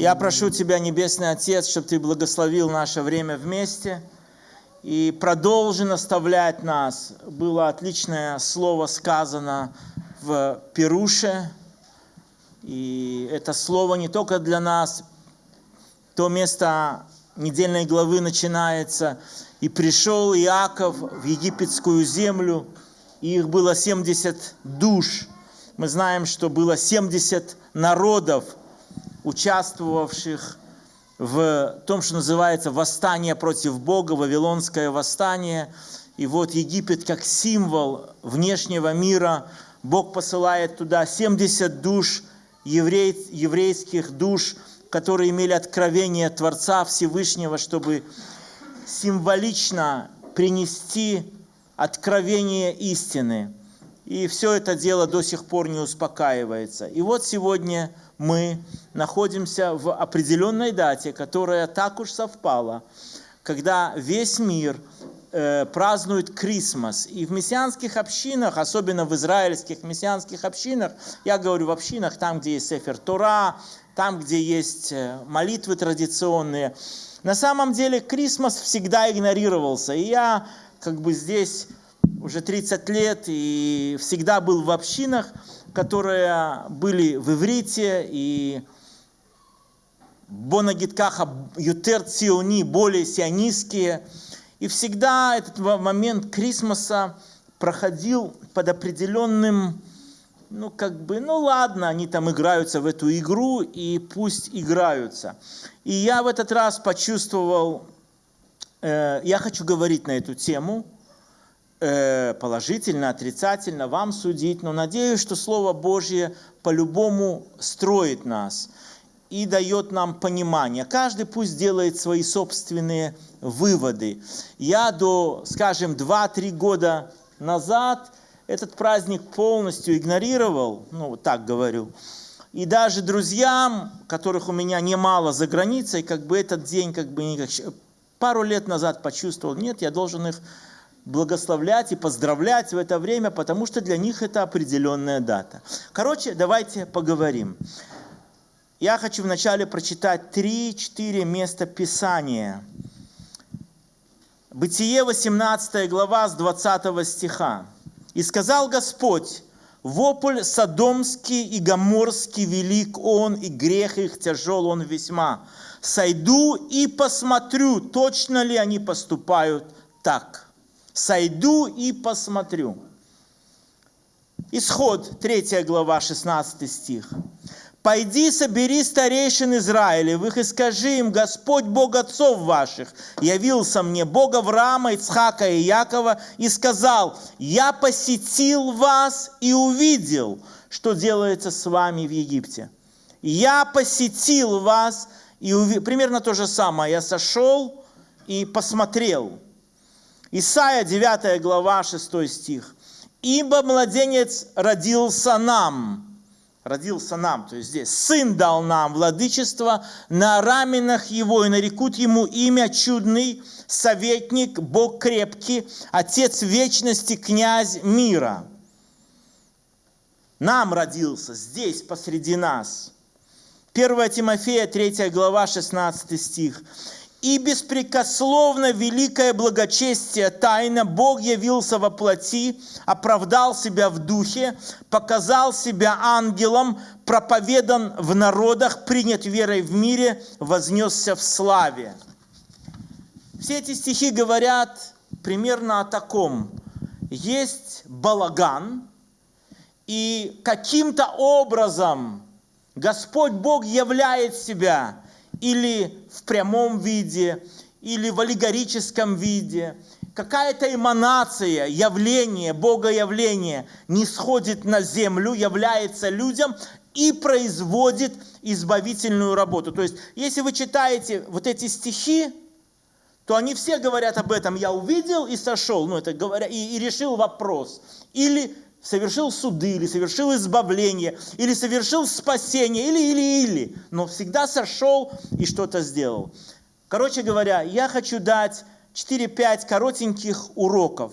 Я прошу Тебя, Небесный Отец, чтобы Ты благословил наше время вместе и продолжи наставлять нас. Было отличное слово сказано в Перуше, и это слово не только для нас, то место недельной главы начинается. «И пришел Иаков в египетскую землю, и их было 70 душ». Мы знаем, что было 70 народов – участвовавших в том, что называется восстание против Бога, Вавилонское восстание. И вот Египет как символ внешнего мира, Бог посылает туда 70 душ, еврей, еврейских душ, которые имели откровение Творца Всевышнего, чтобы символично принести откровение истины. И все это дело до сих пор не успокаивается. И вот сегодня мы находимся в определенной дате, которая так уж совпала, когда весь мир э, празднует Крисмас. И в мессианских общинах, особенно в израильских мессианских общинах, я говорю в общинах, там, где есть Сефер Тора, там, где есть э, молитвы традиционные, на самом деле Крисмас всегда игнорировался. И я как бы здесь уже 30 лет и всегда был в общинах, которые были в иврите и Бонагиткаха Ютер Циони, более сионистские. И всегда этот момент Крисмоса проходил под определенным, ну как бы, ну ладно, они там играются в эту игру, и пусть играются. И я в этот раз почувствовал, э, я хочу говорить на эту тему – положительно, отрицательно, вам судить, но надеюсь, что Слово Божье по-любому строит нас и дает нам понимание. Каждый пусть делает свои собственные выводы. Я до, скажем, 2-3 года назад этот праздник полностью игнорировал, ну, вот так говорю. И даже друзьям, которых у меня немало за границей, как бы этот день, как бы пару лет назад почувствовал, нет, я должен их благословлять и поздравлять в это время, потому что для них это определенная дата. Короче, давайте поговорим. Я хочу вначале прочитать 3-4 места Писания. Бытие 18 глава с 20 стиха. «И сказал Господь, вопль содомский и гоморский велик он, и грех их тяжел он весьма. Сойду и посмотрю, точно ли они поступают так» сойду и посмотрю. Исход, 3 глава, 16 стих. «Пойди, собери старейшин Израилевых и скажи им, Господь Бог отцов ваших явился мне, Бога Авраама, Ицхака и Якова, и сказал, я посетил вас и увидел, что делается с вами в Египте. Я посетил вас и увидел, примерно то же самое, я сошел и посмотрел, Исайя 9 глава 6 стих. «Ибо младенец родился нам». Родился нам, то есть здесь. «Сын дал нам владычество на раменах его, и нарекут ему имя чудный, советник, Бог крепкий, Отец вечности, князь мира». Нам родился здесь, посреди нас. 1 Тимофея 3 глава 16 стих и беспрекословно великое благочестие тайна Бог явился во плоти, оправдал себя в духе, показал себя ангелом, проповедан в народах, принят верой в мире, вознесся в славе. Все эти стихи говорят примерно о таком. Есть балаган, и каким-то образом Господь Бог являет себя – или в прямом виде, или в аллегорическом виде, какая-то эманация, явление, богоявление не сходит на землю, является людям и производит избавительную работу. То есть, если вы читаете вот эти стихи, то они все говорят об этом. Я увидел и сошел, ну это говоря, и, и решил вопрос. Или совершил суды, или совершил избавление, или совершил спасение, или, или, или. Но всегда сошел и что-то сделал. Короче говоря, я хочу дать 4-5 коротеньких уроков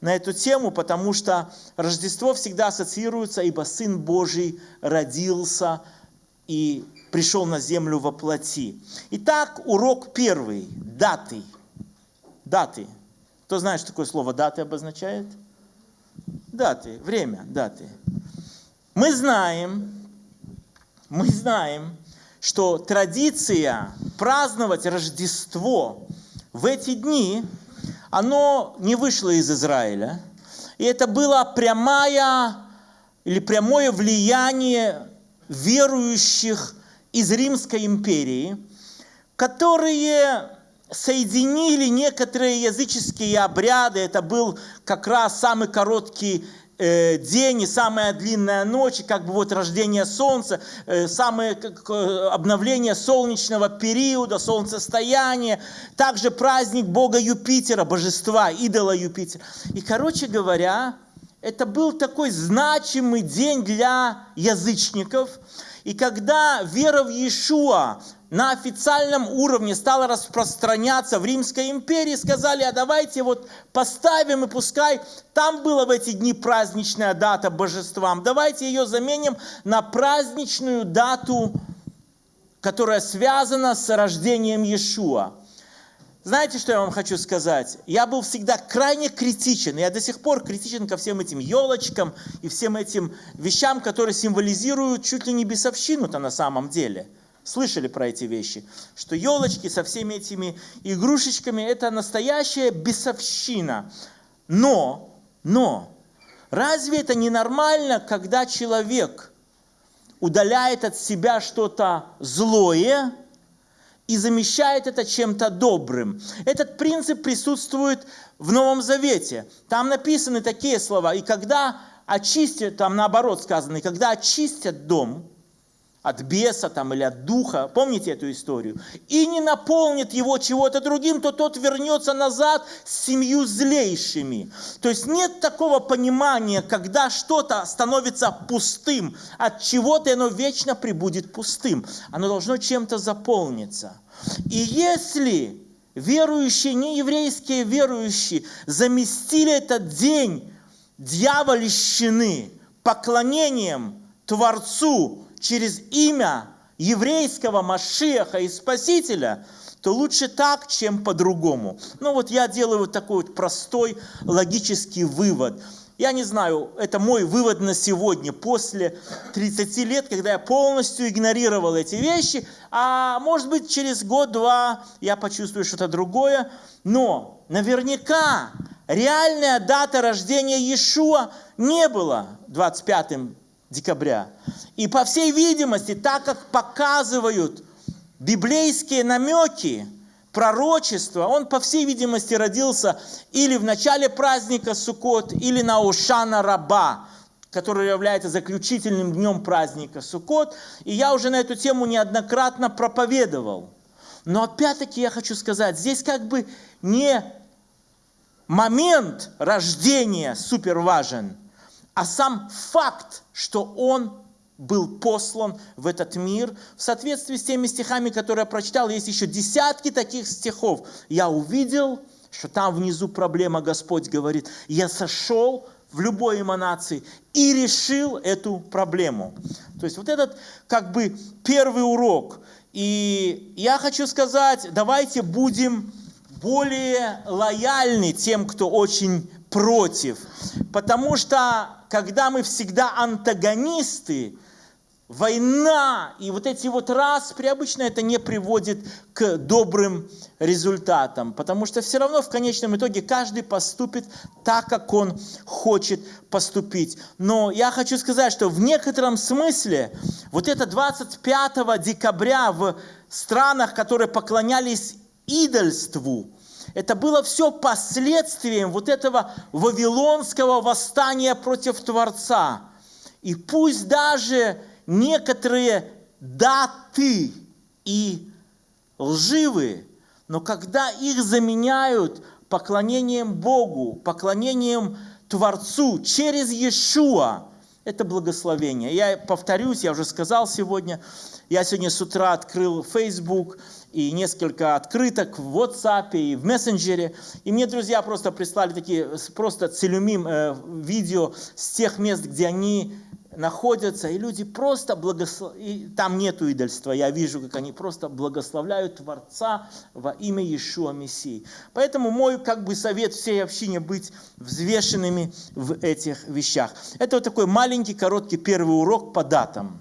на эту тему, потому что Рождество всегда ассоциируется, ибо Сын Божий родился и пришел на землю во плоти. Итак, урок первый. Даты. Даты. Кто знает, что такое слово даты обозначает? Даты, время, даты. Мы знаем, мы знаем, что традиция праздновать Рождество в эти дни, оно не вышло из Израиля. И это было прямая или прямое влияние верующих из Римской империи, которые соединили некоторые языческие обряды. Это был как раз самый короткий э, день и самая длинная ночь, как бы вот рождение солнца, э, самое обновление солнечного периода, солнцестояние, также праздник бога Юпитера, божества, идола Юпитера. И, короче говоря, это был такой значимый день для язычников. И когда вера в Иешуа на официальном уровне стала распространяться в Римской империи, сказали, а давайте вот поставим и пускай там была в эти дни праздничная дата божествам, давайте ее заменим на праздничную дату, которая связана с рождением Иешуа. Знаете, что я вам хочу сказать? Я был всегда крайне критичен, я до сих пор критичен ко всем этим елочкам и всем этим вещам, которые символизируют чуть ли не бесовщину-то на самом деле. Слышали про эти вещи? Что елочки со всеми этими игрушечками – это настоящая бесовщина. Но, но, разве это не нормально, когда человек удаляет от себя что-то злое – и замещает это чем-то добрым. Этот принцип присутствует в Новом Завете. Там написаны такие слова. И когда очистят, там наоборот сказано, и когда очистят дом, от беса там, или от духа, помните эту историю, и не наполнит его чего-то другим, то тот вернется назад с семью злейшими. То есть нет такого понимания, когда что-то становится пустым, от чего-то оно вечно прибудет пустым. Оно должно чем-то заполниться. И если верующие, нееврейские верующие заместили этот день дьявольщины поклонением Творцу, через имя еврейского Машеха и Спасителя, то лучше так, чем по-другому. Ну вот я делаю вот такой вот простой логический вывод. Я не знаю, это мой вывод на сегодня, после 30 лет, когда я полностью игнорировал эти вещи, а может быть через год-два я почувствую что-то другое, но наверняка реальная дата рождения Иешуа не была 25 декабря. И по всей видимости, так как показывают библейские намеки, пророчества, он, по всей видимости, родился или в начале праздника Суккот, или на Ушана Раба, который является заключительным днем праздника Суккот. И я уже на эту тему неоднократно проповедовал. Но опять-таки я хочу сказать, здесь как бы не момент рождения супер важен, а сам факт, что он был послан в этот мир. В соответствии с теми стихами, которые я прочитал, есть еще десятки таких стихов. Я увидел, что там внизу проблема, Господь говорит, я сошел в любой эманации и решил эту проблему. То есть вот этот как бы первый урок. И я хочу сказать, давайте будем более лояльны тем, кто очень против. Потому что когда мы всегда антагонисты, война и вот эти вот распри, обычно это не приводит к добрым результатам, потому что все равно в конечном итоге каждый поступит так, как он хочет поступить. Но я хочу сказать, что в некотором смысле вот это 25 декабря в странах, которые поклонялись идольству, это было все последствием вот этого вавилонского восстания против Творца. И пусть даже некоторые даты и лживые, но когда их заменяют поклонением Богу, поклонением Творцу через Иешуа, это благословение. Я повторюсь, я уже сказал сегодня, я сегодня с утра открыл Facebook и несколько открыток в WhatsApp и в мессенджере. И мне друзья просто прислали такие просто целюмим э, видео с тех мест, где они находятся, и люди просто благословляют, там нету идольства, я вижу, как они просто благословляют Творца во имя Иешуа Мессии. Поэтому мой как бы совет всей общине быть взвешенными в этих вещах. Это вот такой маленький, короткий первый урок по датам.